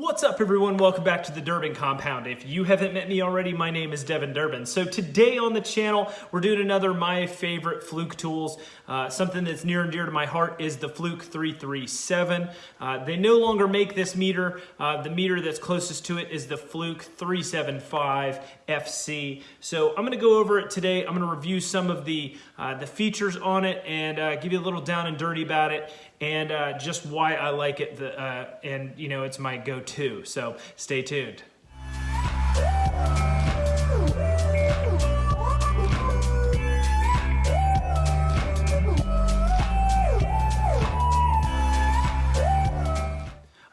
What's up everyone? Welcome back to the Durbin Compound. If you haven't met me already, my name is Devin Durbin. So today on the channel, we're doing another My Favorite Fluke Tools. Uh, something that's near and dear to my heart is the Fluke 337. Uh, they no longer make this meter. Uh, the meter that's closest to it is the Fluke 375 FC. So I'm gonna go over it today. I'm gonna review some of the, uh, the features on it and uh, give you a little down and dirty about it and uh, just why I like it. The, and you know, it's my go-to. So stay tuned.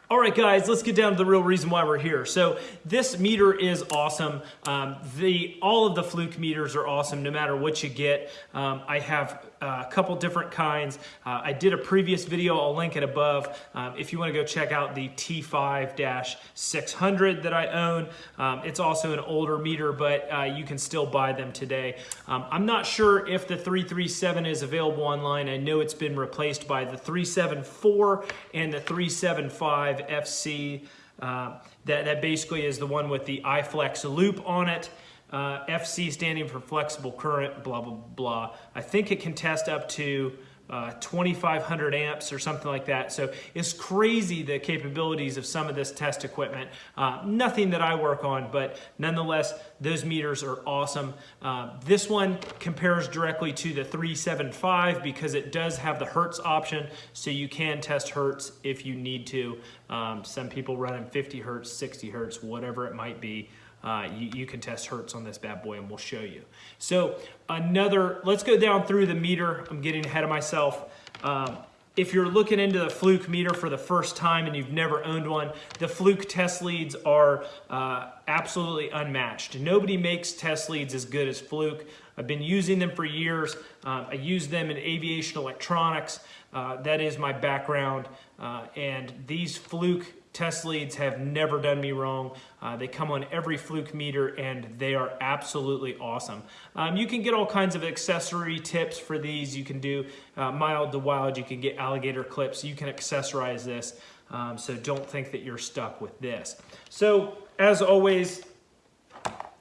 All right, guys, let's get down to the real reason why we're here. So this meter is awesome. Um, the All of the Fluke meters are awesome, no matter what you get. Um, I have a couple different kinds. Uh, I did a previous video, I'll link it above. Um, if you wanna go check out the T5-600 that I own. Um, it's also an older meter, but uh, you can still buy them today. Um, I'm not sure if the 337 is available online. I know it's been replaced by the 374 and the 375 FC. Uh, that, that basically is the one with the iFlex loop on it. Uh, FC standing for flexible current, blah, blah, blah. I think it can test up to uh, 2500 amps or something like that. So it's crazy the capabilities of some of this test equipment. Uh, nothing that I work on, but nonetheless, those meters are awesome. Uh, this one compares directly to the 375 because it does have the Hertz option, so you can test Hertz if you need to. Um, some people run in 50 Hertz, 60 Hertz, whatever it might be uh, you, you, can test Hertz on this bad boy and we'll show you. So another, let's go down through the meter. I'm getting ahead of myself. Um, if you're looking into the Fluke meter for the first time and you've never owned one, the Fluke test leads are uh, absolutely unmatched. Nobody makes test leads as good as Fluke. I've been using them for years. Uh, I use them in aviation electronics. Uh, that is my background. Uh, and these Fluke Test leads have never done me wrong. Uh, they come on every Fluke meter and they are absolutely awesome. Um, you can get all kinds of accessory tips for these. You can do uh, mild to wild. You can get alligator clips. You can accessorize this. Um, so don't think that you're stuck with this. So as always,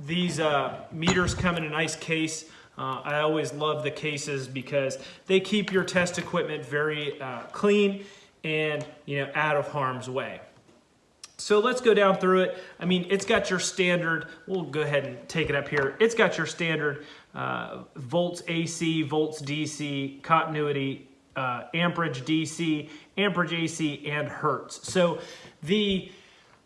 these uh, meters come in a nice case. Uh, I always love the cases because they keep your test equipment very uh, clean and you know out of harm's way. So let's go down through it. I mean, it's got your standard, we'll go ahead and take it up here. It's got your standard uh, volts AC, volts DC, continuity, uh, amperage DC, amperage AC, and Hertz. So the,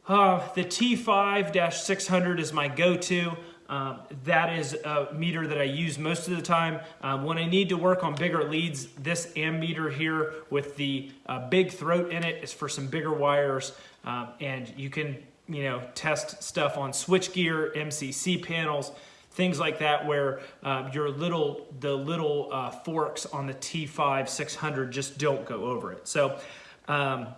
uh, the T5-600 is my go-to. Um, that is a meter that I use most of the time. Um, when I need to work on bigger leads, this ammeter here with the uh, big throat in it is for some bigger wires. Um, and you can, you know, test stuff on switchgear, MCC panels, things like that where uh, your little, the little uh, forks on the T5 600 just don't go over it. So, um,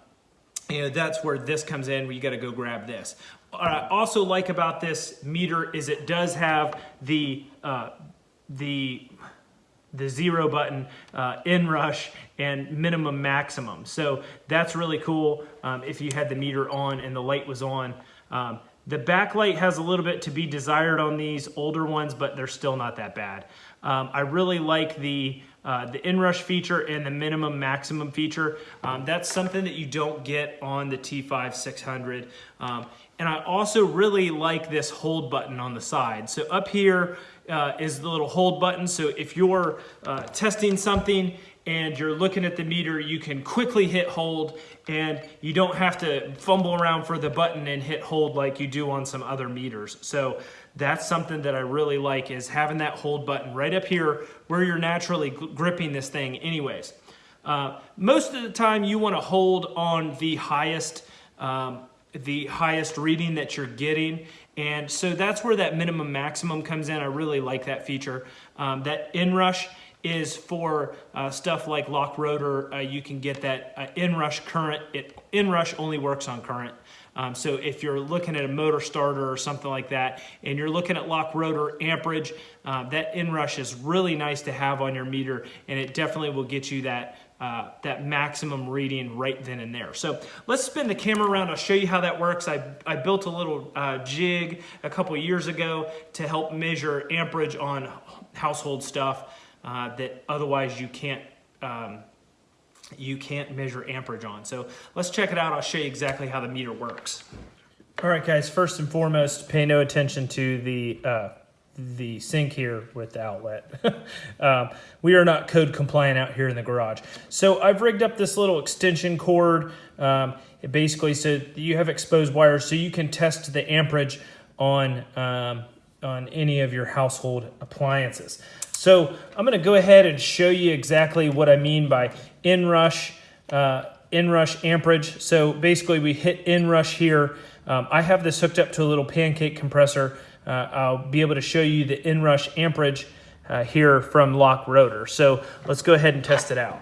you know, that's where this comes in where you got to go grab this. What I also like about this meter is it does have the, uh, the, the zero button, uh, inrush and minimum maximum. So that's really cool um, if you had the meter on and the light was on. Um, the backlight has a little bit to be desired on these older ones, but they're still not that bad. Um, I really like the uh, the inrush feature and the minimum maximum feature. Um, that's something that you don't get on the T5 600. Um, and I also really like this hold button on the side. So up here uh, is the little hold button. So if you're uh, testing something and you're looking at the meter, you can quickly hit hold and you don't have to fumble around for the button and hit hold like you do on some other meters. So that's something that I really like is having that hold button right up here where you're naturally gripping this thing anyways. Uh, most of the time you want to hold on the highest um, the highest reading that you're getting and so that's where that minimum maximum comes in. I really like that feature. Um, that inrush is for uh, stuff like lock rotor. Uh, you can get that uh, inrush current. It inrush only works on current. Um, so if you're looking at a motor starter or something like that, and you're looking at lock rotor amperage, uh, that inrush is really nice to have on your meter, and it definitely will get you that uh, that maximum reading right then and there. So let's spin the camera around. I'll show you how that works. I, I built a little uh, jig a couple years ago to help measure amperage on household stuff uh, that otherwise you can't um, you can't measure amperage on. So let's check it out. I'll show you exactly how the meter works. All right, guys, first and foremost, pay no attention to the uh, the sink here with the outlet. um, we are not code compliant out here in the garage. So I've rigged up this little extension cord. Um, it basically so you have exposed wires so you can test the amperage on, um, on any of your household appliances. So I'm gonna go ahead and show you exactly what I mean by inrush, uh, inrush amperage. So basically we hit inrush here. Um, I have this hooked up to a little pancake compressor uh, I'll be able to show you the inrush amperage uh, here from Lock Rotor. So let's go ahead and test it out.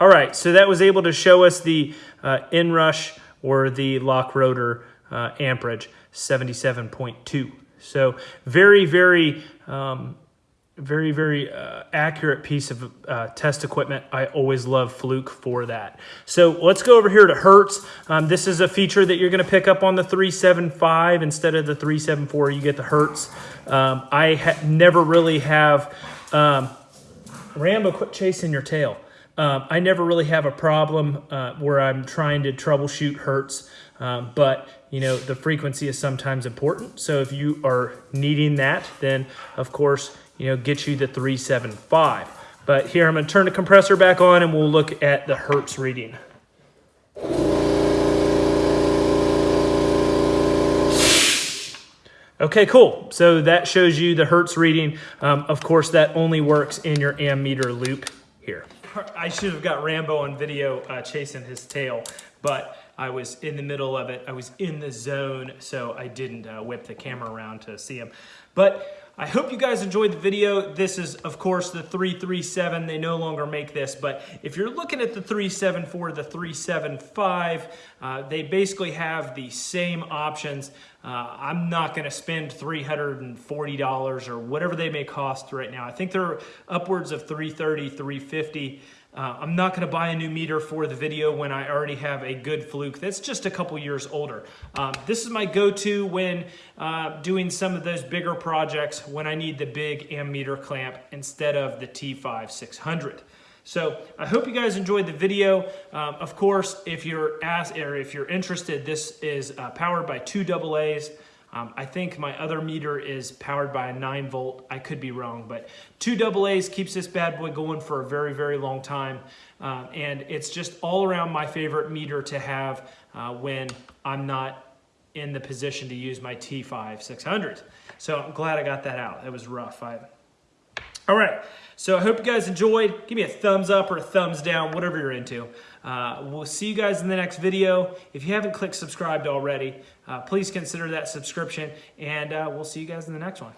All right, so that was able to show us the uh, inrush or the Lock Rotor uh, amperage, 77.2. So very, very um, very, very uh, accurate piece of uh, test equipment. I always love Fluke for that. So let's go over here to Hertz. Um, this is a feature that you're going to pick up on the 375 instead of the 374. You get the Hertz. Um, I never really have, um, Rambo, quit chasing your tail. Um, I never really have a problem uh, where I'm trying to troubleshoot Hertz, um, but you know the frequency is sometimes important. So if you are needing that, then of course you know, get you the 375. But here I'm gonna turn the compressor back on and we'll look at the Hertz reading. Okay, cool. So that shows you the Hertz reading. Um, of course, that only works in your ammeter loop here. I should have got Rambo on video uh, chasing his tail, but I was in the middle of it. I was in the zone, so I didn't uh, whip the camera around to see him. But I hope you guys enjoyed the video. This is, of course, the 337. They no longer make this, but if you're looking at the 374, the 375, uh, they basically have the same options. Uh, I'm not gonna spend $340 or whatever they may cost right now. I think they're upwards of 330, 350. Uh, I'm not going to buy a new meter for the video when I already have a good Fluke that's just a couple years older. Um, this is my go-to when uh, doing some of those bigger projects when I need the big ammeter clamp instead of the T5 600. So I hope you guys enjoyed the video. Um, of course, if you're asked or if you're interested, this is uh, powered by two AA's. Um, I think my other meter is powered by a 9 volt. I could be wrong, but two AA's keeps this bad boy going for a very, very long time. Uh, and it's just all around my favorite meter to have uh, when I'm not in the position to use my T5 600. So I'm glad I got that out. It was rough. I, all right, so I hope you guys enjoyed. Give me a thumbs up or a thumbs down, whatever you're into. Uh, we'll see you guys in the next video. If you haven't clicked subscribed already, uh, please consider that subscription, and uh, we'll see you guys in the next one.